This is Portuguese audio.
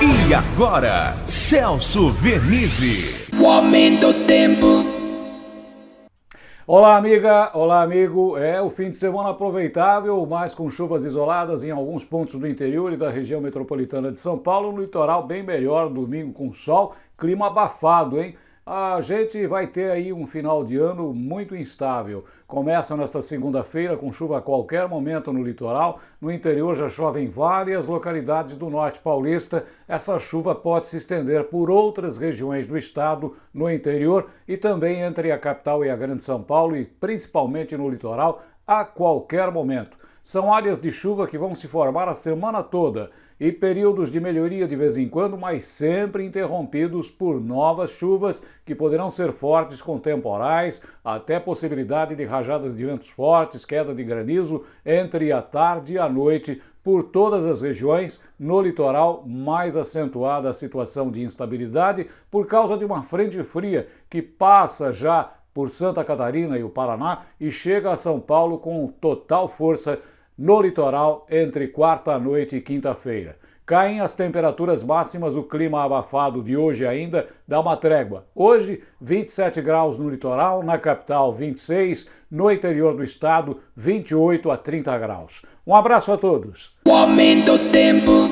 E agora, Celso Vernizzi. O aumento do tempo. Olá, amiga, olá, amigo. É o fim de semana aproveitável, mas com chuvas isoladas em alguns pontos do interior e da região metropolitana de São Paulo. No litoral, bem melhor, domingo com sol, clima abafado, hein? A gente vai ter aí um final de ano muito instável. Começa nesta segunda-feira com chuva a qualquer momento no litoral. No interior já chove em várias localidades do norte paulista. Essa chuva pode se estender por outras regiões do estado, no interior e também entre a capital e a Grande São Paulo e principalmente no litoral a qualquer momento. São áreas de chuva que vão se formar a semana toda e períodos de melhoria de vez em quando, mas sempre interrompidos por novas chuvas que poderão ser fortes com temporais, até possibilidade de rajadas de ventos fortes, queda de granizo entre a tarde e a noite por todas as regiões, no litoral mais acentuada a situação de instabilidade por causa de uma frente fria que passa já por Santa Catarina e o Paraná e chega a São Paulo com total força no litoral entre quarta-noite e quinta-feira. Caem as temperaturas máximas, o clima abafado de hoje ainda dá uma trégua. Hoje, 27 graus no litoral, na capital 26, no interior do estado 28 a 30 graus. Um abraço a todos. O aumento do tempo.